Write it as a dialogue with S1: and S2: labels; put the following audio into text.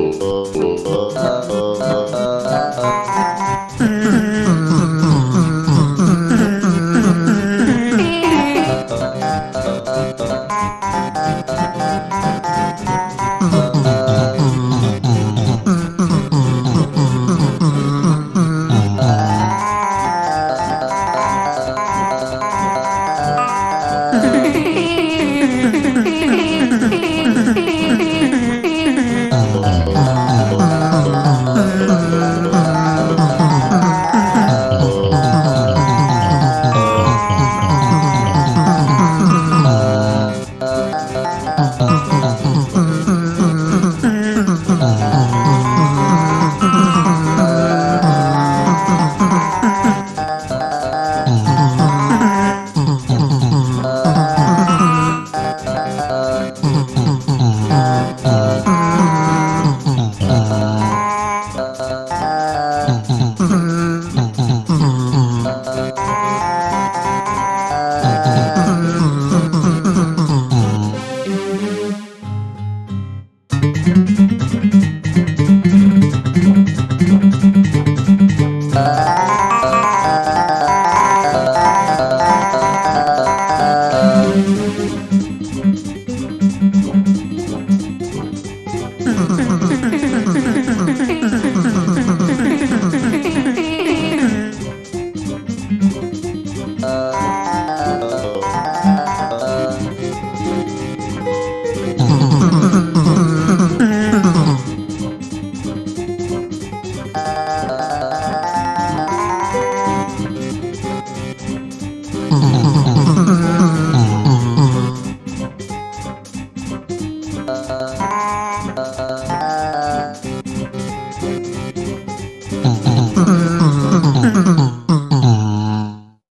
S1: Oh, oh, oh, oh, oh. Uh, uh, uh. Mm-hmm.